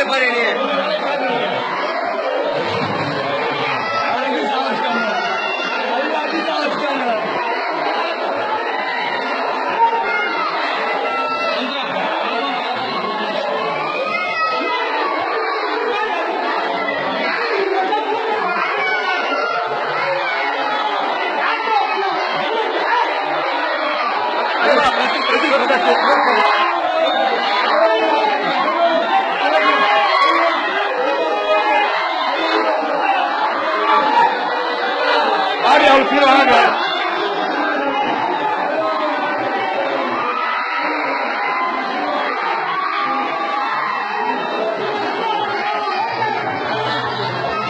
అదే పనిని Thank you. 아리아 올 필요하나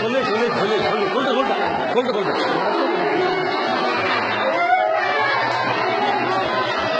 골다 골다 골다 골다 골다 골다